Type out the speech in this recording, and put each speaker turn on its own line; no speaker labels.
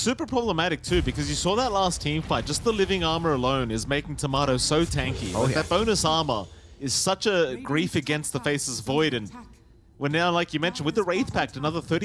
super problematic too because you saw that last team fight. Just the living armor alone is making Tomato so tanky.
Oh, yeah.
that bonus armor is such a grief against the Faceless Void and we're now, like you mentioned, with the Wraith Pact, another thirty.